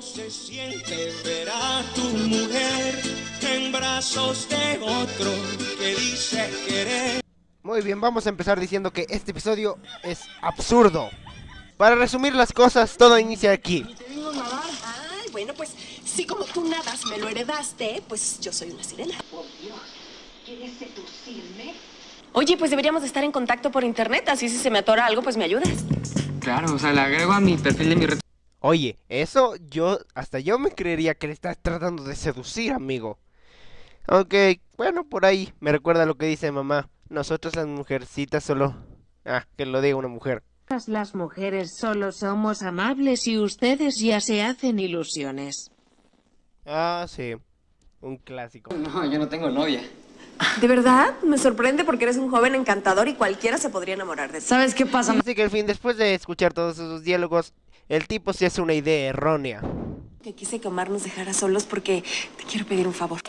Se siente ver a tu mujer en brazos de otro que dice querer. Muy bien, vamos a empezar diciendo que este episodio es absurdo. Para resumir las cosas, todo inicia aquí. Ay, bueno, pues si como tú nadas me lo heredaste, pues yo soy una sirena. Por Dios, ¿quieres seducirme? Oye, pues deberíamos de estar en contacto por internet, así si se me atora algo, pues me ayudas. Claro, o sea, le agrego a mi perfil de mi red. Oye, eso yo, hasta yo me creería que le estás tratando de seducir, amigo. Aunque, bueno, por ahí me recuerda lo que dice mamá. Nosotros las mujercitas solo... Ah, que lo diga una mujer. Las mujeres solo somos amables y ustedes ya se hacen ilusiones. Ah, sí. Un clásico. No, yo no tengo novia. ¿De verdad? Me sorprende porque eres un joven encantador y cualquiera se podría enamorar de ti. ¿Sabes qué pasa? Así que al fin, después de escuchar todos esos diálogos, el tipo se hace una idea errónea. Que quise que Omar nos dejara solos porque te quiero pedir un favor.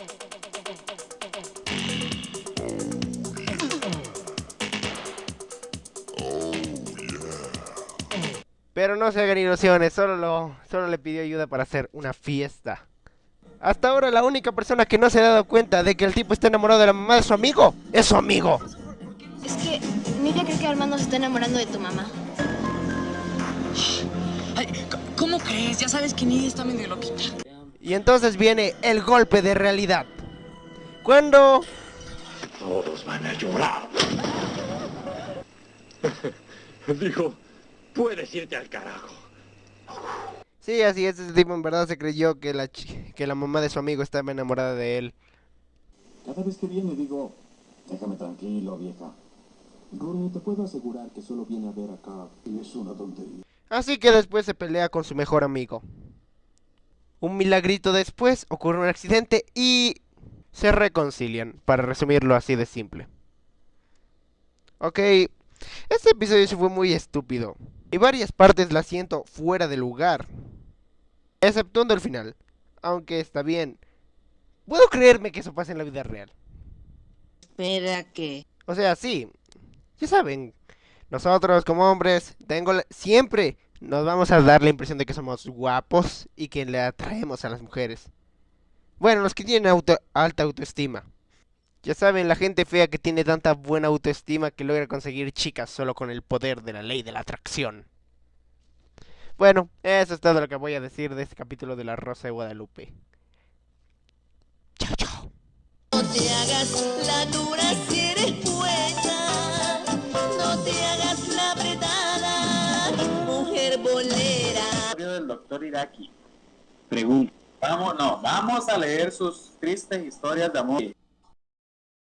Pero no se hagan ilusiones, solo, lo, solo le pidió ayuda para hacer una fiesta. Hasta ahora la única persona que no se ha dado cuenta de que el tipo está enamorado de la mamá de su amigo es su amigo. Es que Nidia cree que Armando se está enamorando de tu mamá. Crees? Ya sabes que Nidia está medio loquita. Y entonces viene el golpe de realidad. Cuando... Todos van a llorar. Dijo, puedes irte al carajo. Sí, así es, ese tipo en verdad se creyó que la, que la mamá de su amigo estaba enamorada de él. Cada vez que viene digo, déjame tranquilo, vieja. Rooney, te puedo asegurar que solo viene a ver acá y es una tontería. Así que después se pelea con su mejor amigo. Un milagrito después ocurre un accidente y se reconcilian, para resumirlo así de simple. Ok, este episodio sí fue muy estúpido. Y varias partes las siento fuera de lugar. Exceptuando el final. Aunque está bien. Puedo creerme que eso pase en la vida real. Espera que... O sea, sí. Ya saben, nosotros como hombres, tengo la- siempre nos vamos a dar la impresión de que somos guapos y que le atraemos a las mujeres. Bueno, los que tienen alta autoestima. Ya saben, la gente fea que tiene tanta buena autoestima que logra conseguir chicas solo con el poder de la ley de la atracción. Bueno, eso es todo lo que voy a decir de este capítulo de La Rosa de Guadalupe. Chao, chao. No te hagas Hagas la apretada, mujer bolera. del doctor Iraki. Pregunta. Vamos, no, vamos a leer sus tristes historias de amor.